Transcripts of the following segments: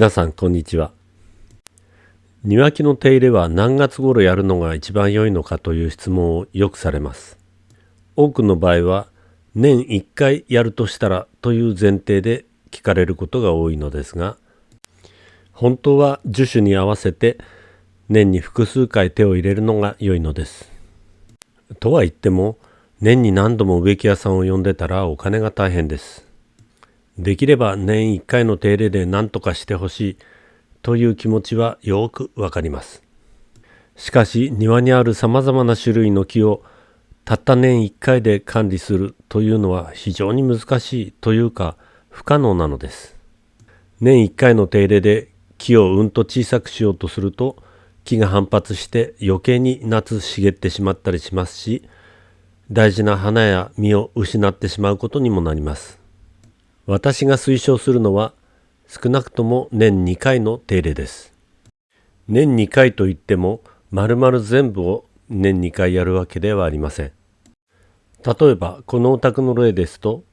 皆さんこんにちは。庭木の手入れは何月頃やるのが一番良いのかという質問をよくされます。多くの場合は年1回やるとしたらという前提で聞かれることが多いのですが本当は樹種に合わせて年に複数回手を入れるのが良いのです。とは言っても年に何度も植木屋さんを呼んでたらお金が大変です。できれば年1回の手入れで何とかしてほしいという気持ちはよくわかります。しかし庭にあるさまざまな種類の木をたった年1回で管理するというのは非常に難しいというか不可能なのです。年1回の手入れで木をうんと小さくしようとすると木が反発して余計に夏茂ってしまったりしますし大事な花や実を失ってしまうことにもなります。私が推奨するのは少なくとも年2回の手入れです。年2回といっても丸々全部を年2回やるわけではありません。例えばこのお宅の例ですと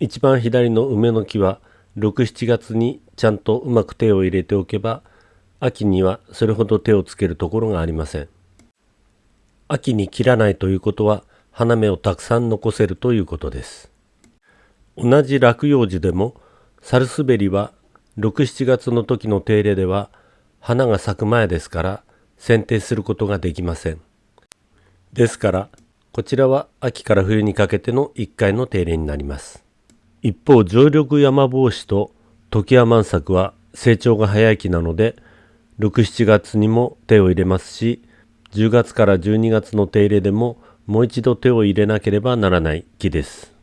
一番左の梅の木は67月にちゃんとうまく手を入れておけば秋にはそれほど手をつけるところがありません。秋に切らないということは花芽をたくさん残せるということです。同じ落葉樹でもサルスベリは67月の時の手入れでは花が咲く前ですから剪定することができません。ですからこちらは秋から冬にかけての1回の手入れになります。一方常緑山帽子と時山万作は成長が早い木なので67月にも手を入れますし10月から12月の手入れでももう一度手を入れなければならない木です。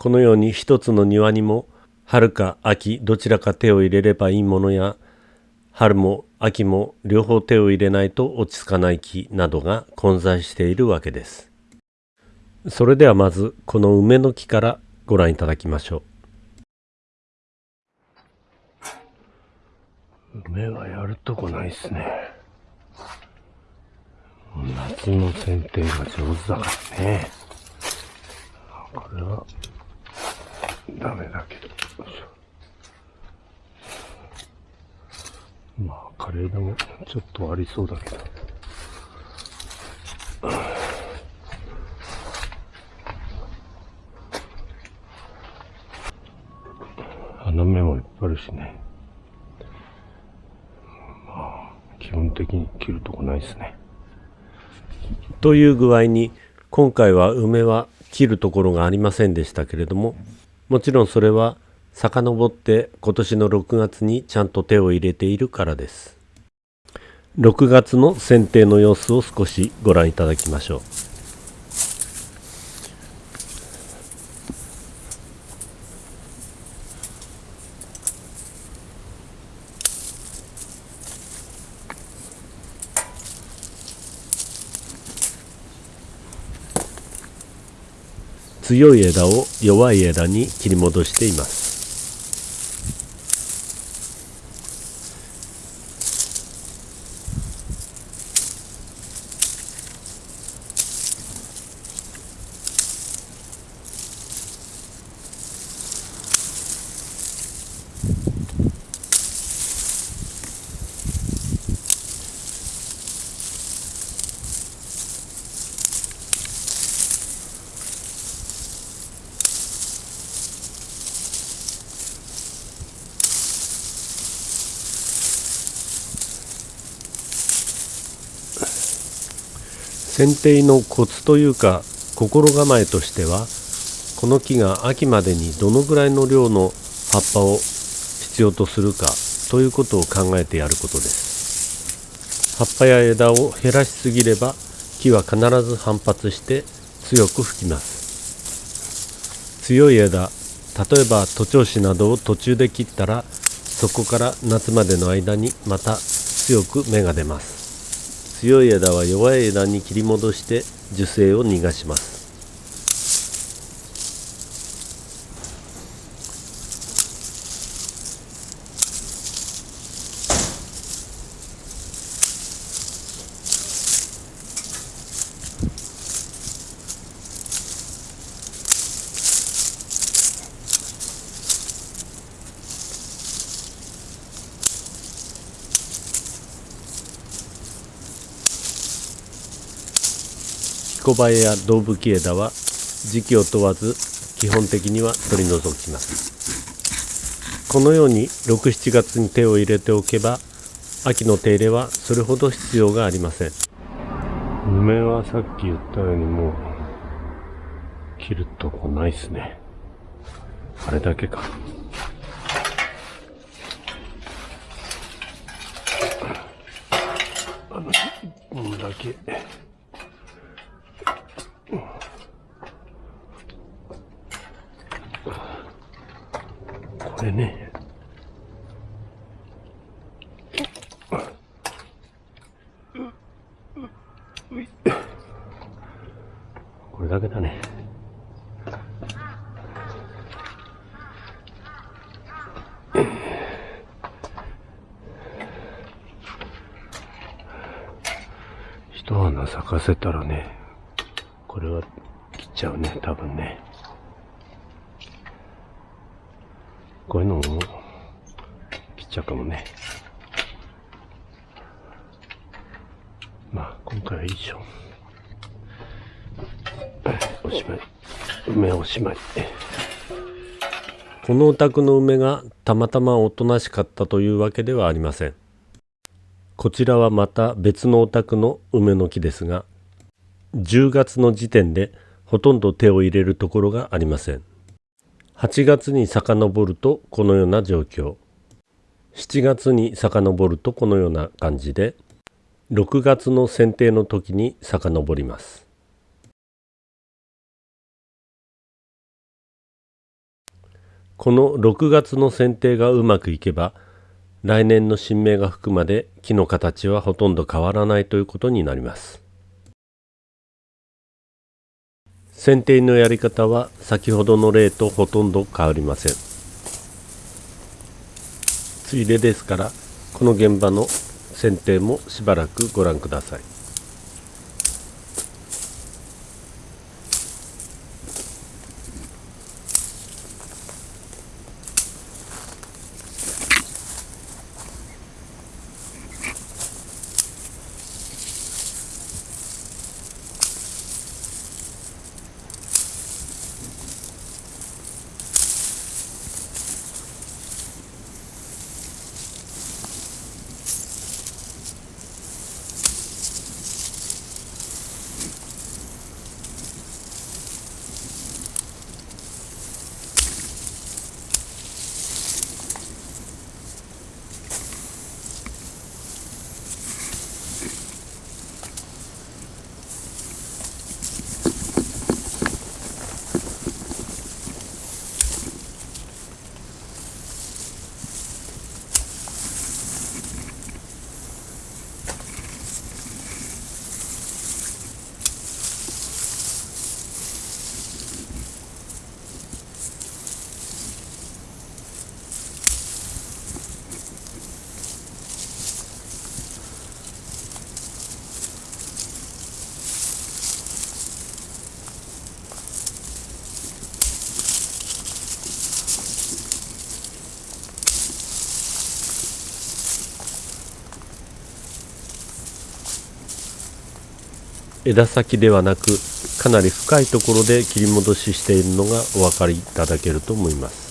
このように一つの庭にも春か秋どちらか手を入れればいいものや春も秋も両方手を入れないと落ち着かない木などが混在しているわけです。それではまずこの梅の木からご覧いただきましょう。梅はやるとこないっすね。夏の剪定が上手だからね。これはダメだけど。まあ、カレーでもちょっとありそうだけど。花芽もいっぱいあるしね。まあ、基本的に切るとこないですね。という具合に、今回は梅は切るところがありませんでしたけれども、もちろんそれは遡って今年の6月にちゃんと手を入れているからです。6月の剪定の様子を少しご覧いただきましょう。強い枝を弱い枝に切り戻しています。剪定のコツというか心構えとしてはこの木が秋までにどのぐらいの量の葉っぱを必要とするかということを考えてやることです。葉っぱや枝を減らしすぎれば木は必ず反発して強く吹きます。強い枝例えば徒長枝などを途中で切ったらそこから夏までの間にまた強く芽が出ます。強い枝は弱い枝に切り戻して樹勢を逃がします。コバエや胴吹き枝は時期を問わず基本的には取り除きます。このように67月に手を入れておけば秋の手入れはそれほど必要がありません。梅はさっき言ったようにもう切るとこないっすね。あれだけか。あの1本だけ。だけだね。一花咲かせたらねこれは切っちゃうね多分ね。こういうのも切っちゃうかもね。まあ今回はいいでしょしまい梅おしまいこのお宅の梅がたまたまおとなしかったというわけではありませんこちらはまた別のお宅の梅の木ですが10月の時点でほとんど手を入れるところがありません8月に遡るとこのような状況7月に遡るとこのような感じで6月の剪定の時に遡りますこの6月の剪定がうまくいけば来年の新芽が吹くまで木の形はほとんど変わらないということになります。剪定のやり方は先ほどの例とほとんど変わりません。ついでですからこの現場の剪定もしばらくご覧ください。枝先ではなくかなり深いところで切り戻ししているのがお分かりいただけると思います。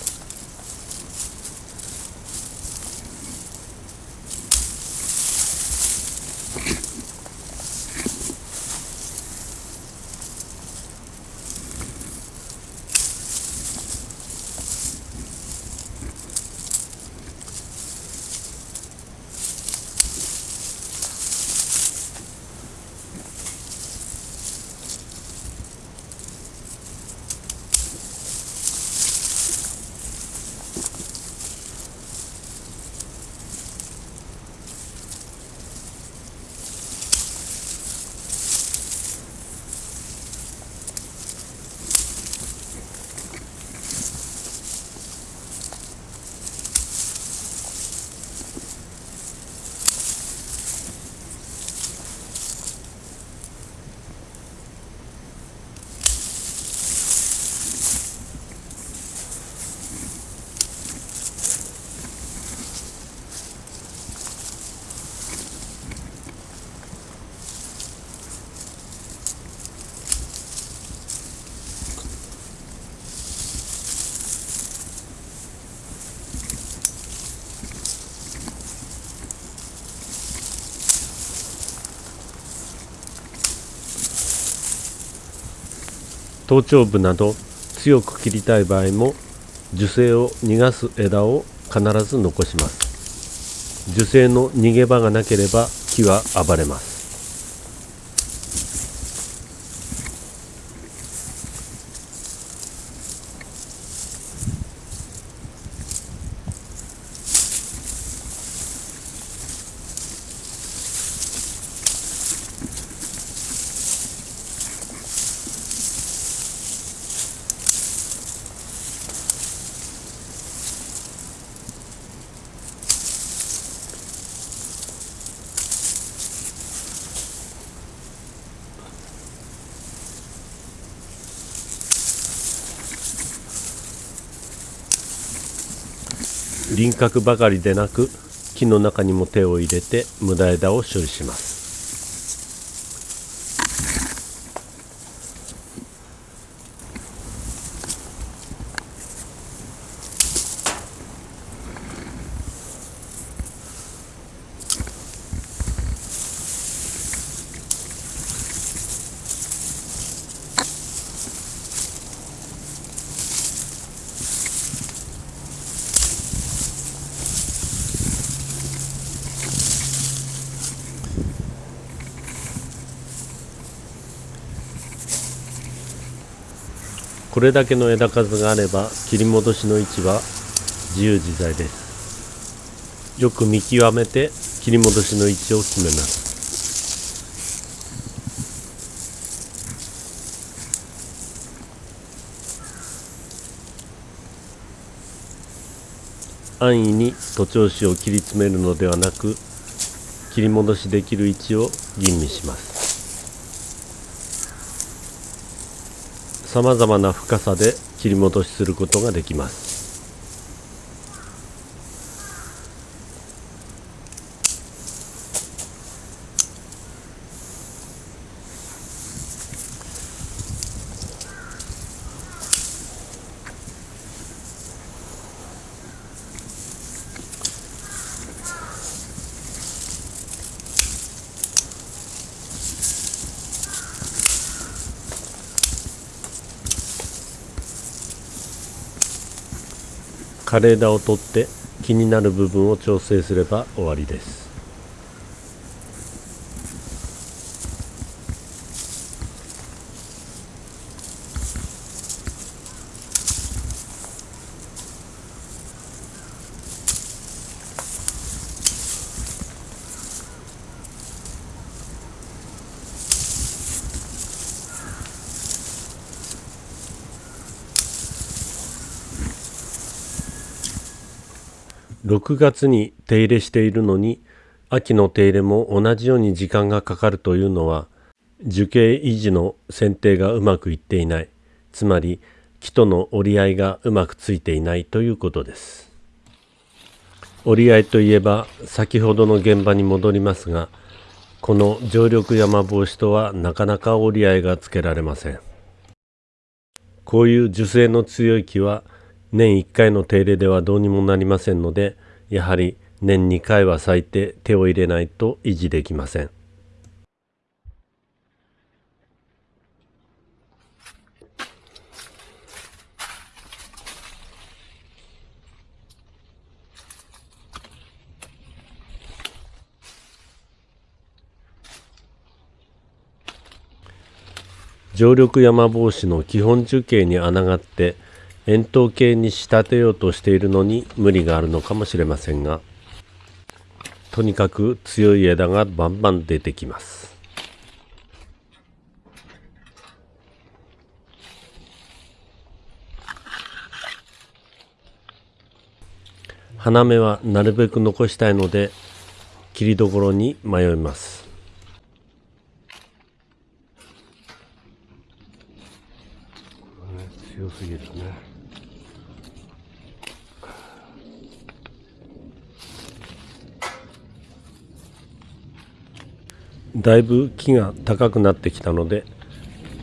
頭頂部など強く切りたい場合も樹勢を逃がす枝を必ず残します。樹勢の逃げ場がなければ木は暴れます。輪郭ばかりでなく木の中にも手を入れて無駄枝を処理します。これだけの枝数があれば切り戻しの位置は自由自在です。よく見極めて切り戻しの位置を決めます。安易に徒長枝を切り詰めるのではなく切り戻しできる位置を吟味します。さまざまな深さで切り戻しすることができます。枯れ枝を取って気になる部分を調整すれば終わりです。6月に手入れしているのに秋の手入れも同じように時間がかかるというのは樹形維持の剪定がうまくいっていない。つまり木との折り合いがうまくついていないということです。折り合いといえば先ほどの現場に戻りますがこの常緑山帽子とはなかなか折り合いがつけられません。こういう樹勢の強い木は年1回の手入れではどうにもなりませんのでやはり年2回は咲いて手を入れないと維持できません。常緑山帽子の基本樹形に穴があって円筒形に仕立てようとしているのに無理があるのかもしれませんがとにかく強い枝がバンバン出てきます。花芽はなるべく残したいので切りどころに迷います。強すぎるね。だいぶ木が高くなってきたので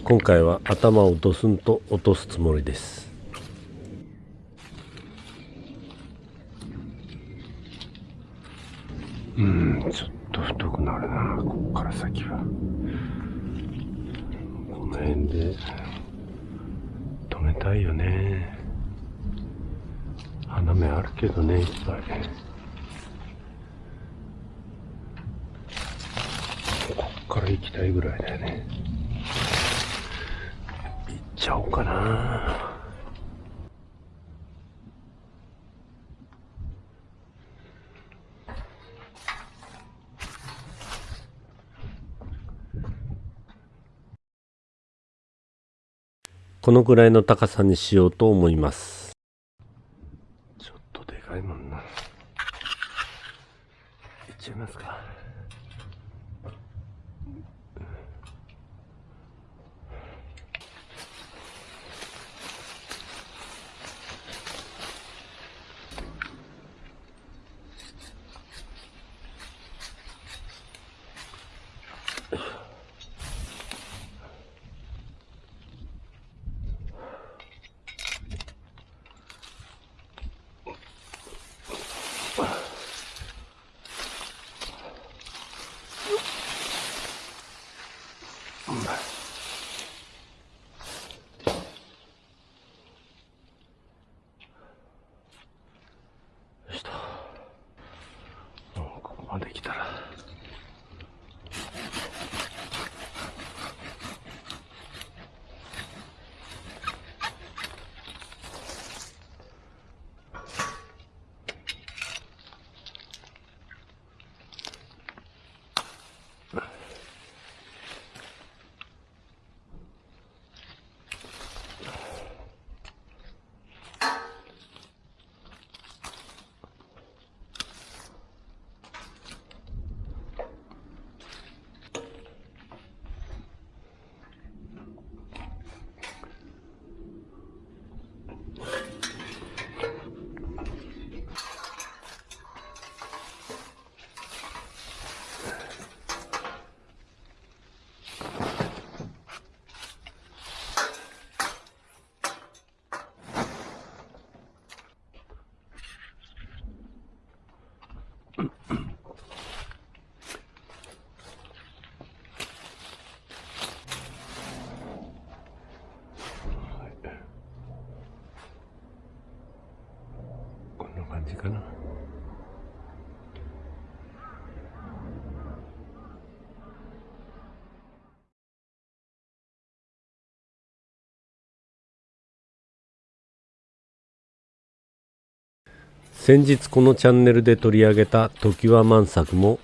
今回は頭をドスンと落とすつもりです。うんちょっと太くなるな。ここから先は。この辺で止めたいよね。花芽あるけどねいっぱいこっから行きたいぐらいだよね。行っちゃおうかな。このくらいの高さにしようと思います。ちょっとでかいもんな。いっちゃいますか。先日このチャンネルで取り上げた常盤万作も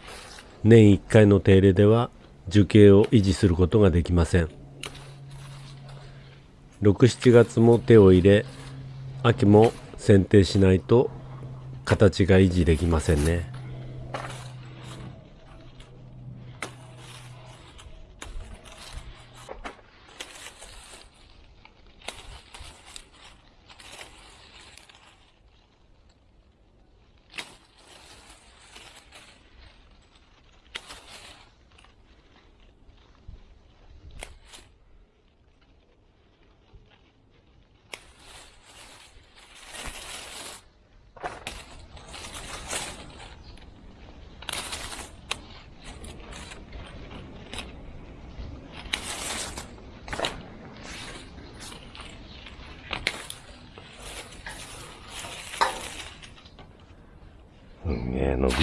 年1回の手入れでは樹形を維持することができません。67月も手を入れ秋も剪定しないと形が維持できませんね。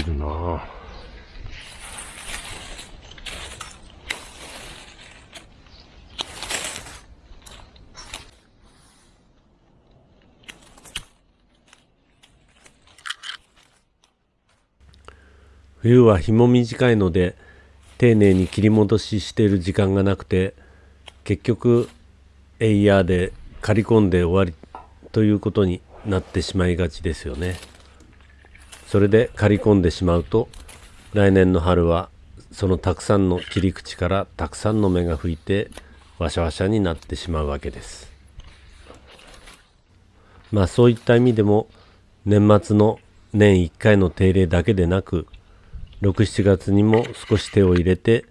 伸びるな冬は日も短いので丁寧に切り戻ししている時間がなくて結局エイヤーで刈り込んで終わりということになってしまいがちですよね。それで刈り込んでしまうと来年の春はそのたくさんの切り口からたくさんの芽が吹いてワシャワシャになってしまうわけです。まあそういった意味でも年末の年1回の手入れだけでなく67月にも少し手を入れて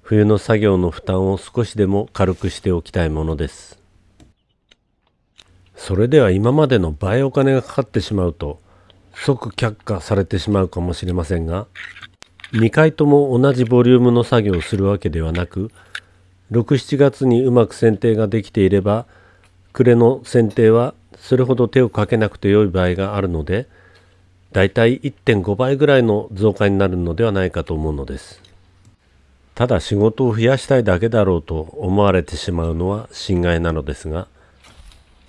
冬の作業の負担を少しでも軽くしておきたいものです。それでは今までの倍お金がかかってしまうと即却下されてしまうかもしれませんが2回とも同じボリュームの作業をするわけではなく67月にうまく剪定ができていれば暮れの剪定はそれほど手をかけなくて良い場合があるのでだいたい1.5倍ぐらいの増加になるのではないかと思うのです。ただ仕事を増やしたいだけだろうと思われてしまうのは心外なのですが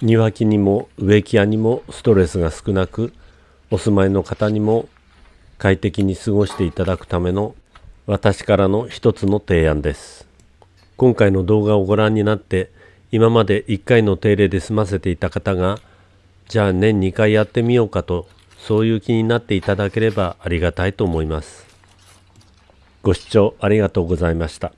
庭木にも植木屋にもストレスが少なくお住まいの方にも快適に過ごしていただくための私からの一つの提案です。今回の動画をご覧になって今まで1回の手入れで済ませていた方がじゃあ年2回やってみようかとそういう気になっていただければありがたいと思います。ご視聴ありがとうございました。